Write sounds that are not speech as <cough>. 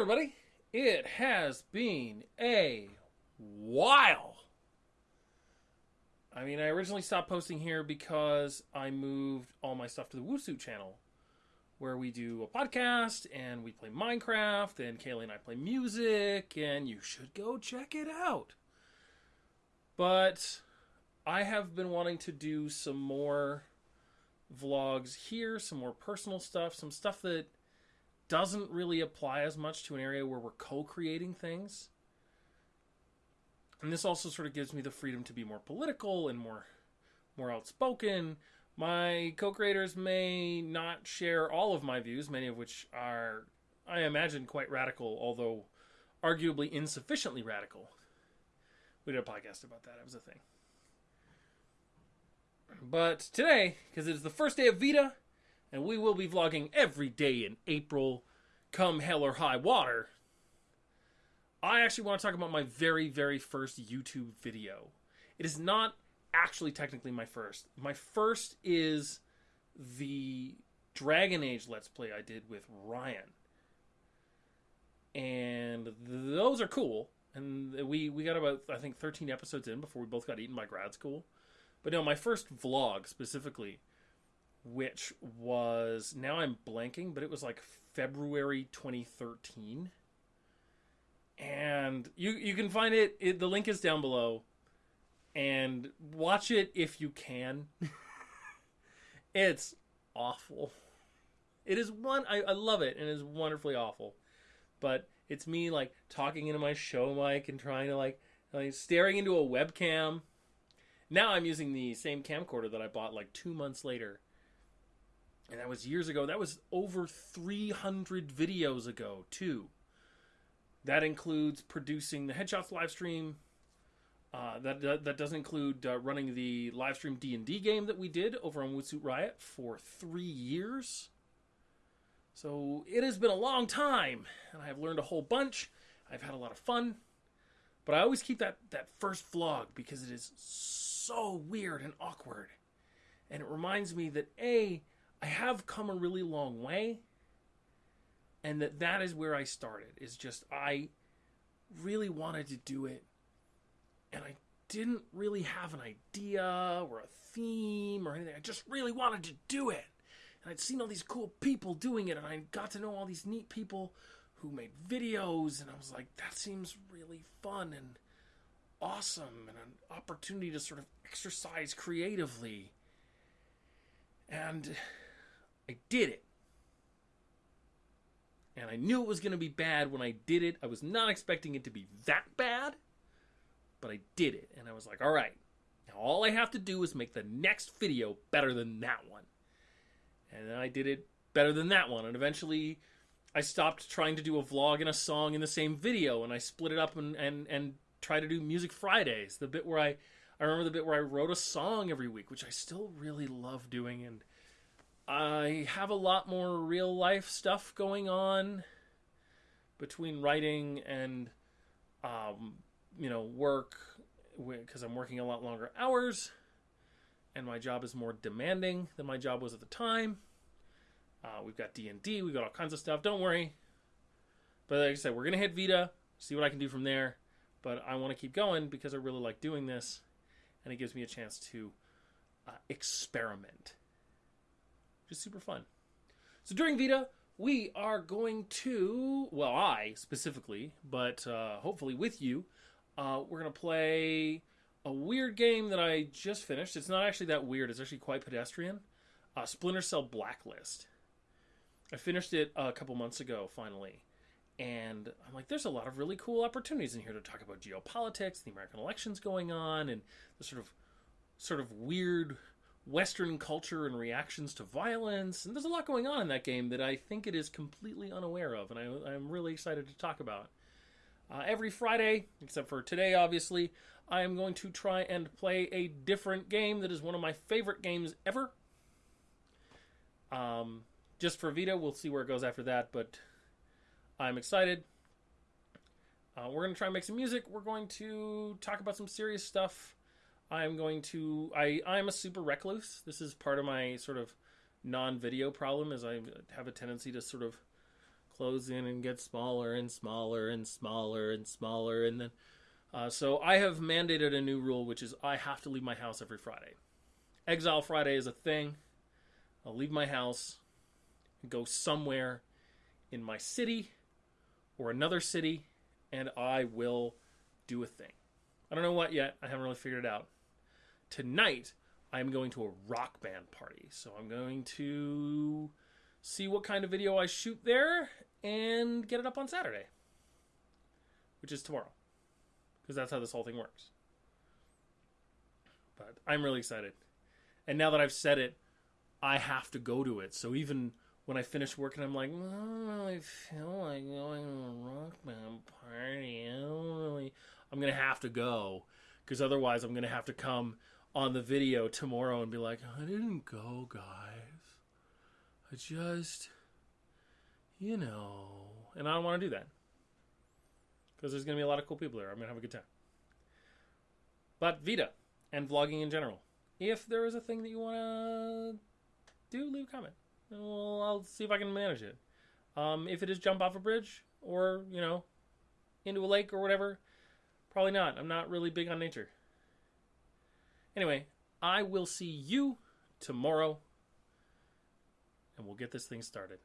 everybody. It has been a while. I mean, I originally stopped posting here because I moved all my stuff to the Woosoo channel, where we do a podcast and we play Minecraft, and Kaylee and I play music, and you should go check it out. But I have been wanting to do some more vlogs here, some more personal stuff, some stuff that doesn't really apply as much to an area where we're co-creating things. And this also sort of gives me the freedom to be more political and more more outspoken. My co-creators may not share all of my views, many of which are I imagine quite radical, although arguably insufficiently radical. We did a podcast about that. It was a thing. But today, because it is the first day of VEDA, and we will be vlogging every day in April, come hell or high water. I actually want to talk about my very, very first YouTube video. It is not actually technically my first. My first is the Dragon Age Let's Play I did with Ryan. And those are cool. And we, we got about, I think, 13 episodes in before we both got eaten by grad school. But no, my first vlog specifically which was now I'm blanking, but it was like February 2013. And you you can find it, it the link is down below and watch it if you can. <laughs> it's awful. It is one I, I love it and it is wonderfully awful. But it's me like talking into my show mic and trying to like, like staring into a webcam. Now I'm using the same camcorder that I bought like two months later and that was years ago. That was over 300 videos ago, too. That includes producing the Headshots live stream. Uh, that, that, that doesn't include uh, running the live stream D and D game that we did over on Woodsuit Riot for three years. So it has been a long time, and I have learned a whole bunch. I've had a lot of fun, but I always keep that that first vlog because it is so weird and awkward, and it reminds me that a I have come a really long way and that that is where I started is just I really wanted to do it and I didn't really have an idea or a theme or anything. I just really wanted to do it. And I'd seen all these cool people doing it and I got to know all these neat people who made videos and I was like that seems really fun and awesome and an opportunity to sort of exercise creatively. And I did it. And I knew it was going to be bad when I did it. I was not expecting it to be that bad, but I did it. And I was like, all right, now all I have to do is make the next video better than that one. And then I did it better than that one. And eventually I stopped trying to do a vlog and a song in the same video and I split it up and, and, and try to do Music Fridays. The bit where I, I remember the bit where I wrote a song every week, which I still really love doing. And I have a lot more real life stuff going on between writing and, um, you know, work because I'm working a lot longer hours and my job is more demanding than my job was at the time. Uh, we've got D&D, we've got all kinds of stuff. Don't worry. But like I said, we're going to hit VEDA, see what I can do from there. But I want to keep going because I really like doing this and it gives me a chance to uh, experiment which is super fun. So during VEDA, we are going to, well, I specifically, but uh, hopefully with you, uh, we're going to play a weird game that I just finished. It's not actually that weird, it's actually quite pedestrian. Uh, Splinter Cell Blacklist. I finished it a couple months ago, finally. And I'm like, there's a lot of really cool opportunities in here to talk about geopolitics, the American elections going on, and the sort of sort of weird Western culture and reactions to violence. And there's a lot going on in that game that I think it is completely unaware of, and I, am really excited to talk about. Uh, every Friday, except for today, obviously, I am going to try and play a different game that is one of my favorite games ever. Um, just for VEDA, we'll see where it goes after that, but I'm excited. Uh, we're going to try and make some music. We're going to talk about some serious stuff. I'm going to I I'm a super recluse. This is part of my sort of non-video problem is I have a tendency to sort of close in and get smaller and smaller and smaller and smaller. And then, uh, so I have mandated a new rule, which is I have to leave my house every Friday. Exile Friday is a thing. I'll leave my house go somewhere in my city or another city, and I will do a thing. I don't know what yet. I haven't really figured it out. Tonight, I'm going to a rock band party. So I'm going to see what kind of video I shoot there and get it up on Saturday, which is tomorrow. Because that's how this whole thing works. But I'm really excited. And now that I've said it, I have to go to it. So even when I finish working, I'm like, I don't really feel like going to a rock band party. I don't really. I'm gonna have to go because otherwise, I'm gonna have to come on the video tomorrow and be like, I didn't go, guys. I just, you know, and I don't want to do that because there's gonna be a lot of cool people there. I'm gonna have a good time. But VEDA and vlogging in general. If there is a thing that you want to do, leave a comment. Well, I'll see if I can manage it. Um, if it is jump off a bridge or, you know, into a lake or whatever, probably not. I'm not really big on nature. Anyway, I will see you tomorrow and we'll get this thing started.